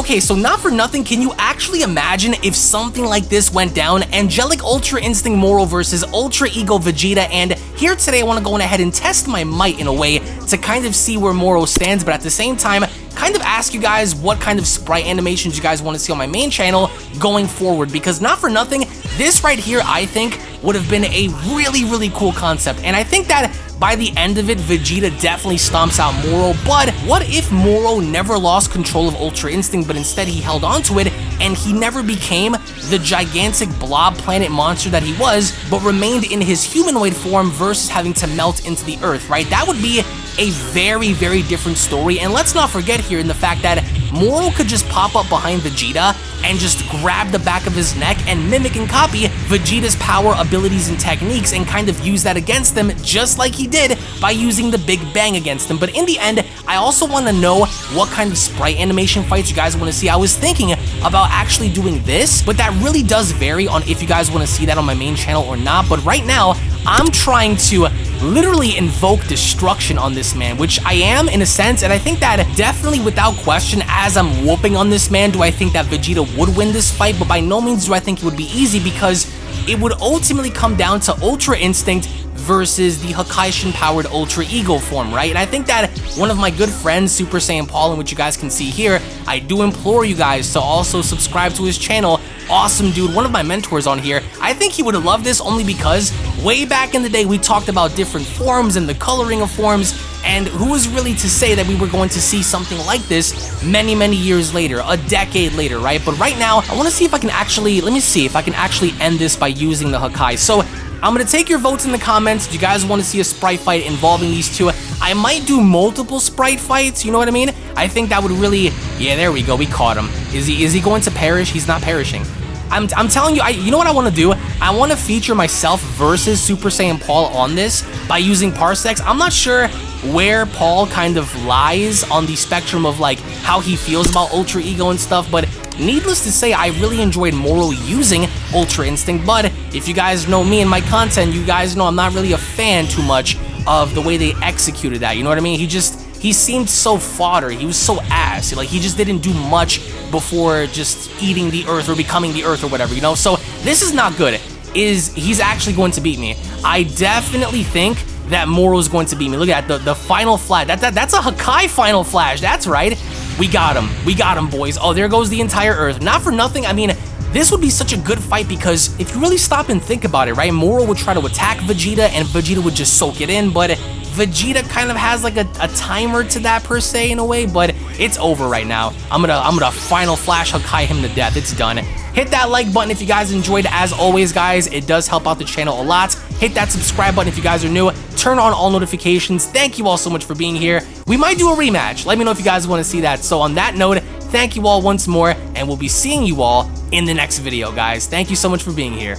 Okay, so not for nothing, can you actually imagine if something like this went down? Angelic Ultra Instinct Moro versus Ultra Ego Vegeta, and here today I want to go ahead and test my might in a way to kind of see where Moro stands, but at the same time, kind of ask you guys what kind of sprite animations you guys want to see on my main channel going forward, because not for nothing, this right here, I think, would have been a really, really cool concept, and I think that by the end of it, Vegeta definitely stomps out Moro, but what if Moro never lost control of Ultra Instinct, but instead he held onto it, and he never became the gigantic blob planet monster that he was, but remained in his humanoid form versus having to melt into the earth, right? That would be a very, very different story, and let's not forget here in the fact that Moro could just pop up behind Vegeta and just grab the back of his neck and mimic and copy Vegeta's power, abilities, and techniques and kind of use that against them just like he did by using the Big Bang against them. But in the end, I also want to know what kind of sprite animation fights you guys want to see. I was thinking about actually doing this, but that really does vary on if you guys want to see that on my main channel or not. But right now, I'm trying to literally invoke destruction on this man, which I am in a sense, and I think that definitely without question, as I'm whooping on this man, do I think that Vegeta would win this fight, but by no means do I think it would be easy because it would ultimately come down to Ultra Instinct versus the Hakaishin powered Ultra Ego form, right? And I think that one of my good friends, Super Saiyan Paul, in which you guys can see here, I do implore you guys to also subscribe to his channel. Awesome dude, one of my mentors on here. I think he would loved this only because way back in the day we talked about different forms and the coloring of forms and who was really to say that we were going to see something like this many, many years later, a decade later, right? But right now, I want to see if I can actually, let me see if I can actually end this by using the Hakai. So I'm going to take your votes in the comments. Do you guys want to see a Sprite fight involving these two? I might do multiple Sprite fights, you know what I mean? I think that would really... Yeah, there we go. We caught him. Is he is he going to perish? He's not perishing. I'm, I'm telling you, I, you know what I want to do? I want to feature myself versus Super Saiyan Paul on this by using Parsecs. I'm not sure where Paul kind of lies on the spectrum of like how he feels about Ultra Ego and stuff, but Needless to say, I really enjoyed Moro using Ultra Instinct, but if you guys know me and my content, you guys know I'm not really a fan too much of the way they executed that, you know what I mean? He just, he seemed so fodder, he was so ass, like he just didn't do much before just eating the earth or becoming the earth or whatever, you know? So this is not good, is he's actually going to beat me. I definitely think that Moro's going to beat me. Look at that, the, the final flash. That, that, that's a Hakai final flash, that's right. We got him. We got him, boys. Oh, there goes the entire Earth. Not for nothing, I mean, this would be such a good fight because if you really stop and think about it, right? Moro would try to attack Vegeta and Vegeta would just soak it in, but Vegeta kind of has like a, a, timer to that per se in a way, but it's over right now. I'm gonna I'm gonna final flash Hakai him to death. It's done. Hit that like button if you guys enjoyed. As always, guys, it does help out the channel a lot. Hit that subscribe button if you guys are new. Turn on all notifications. Thank you all so much for being here. We might do a rematch. Let me know if you guys want to see that. So on that note, thank you all once more, and we'll be seeing you all in the next video, guys. Thank you so much for being here.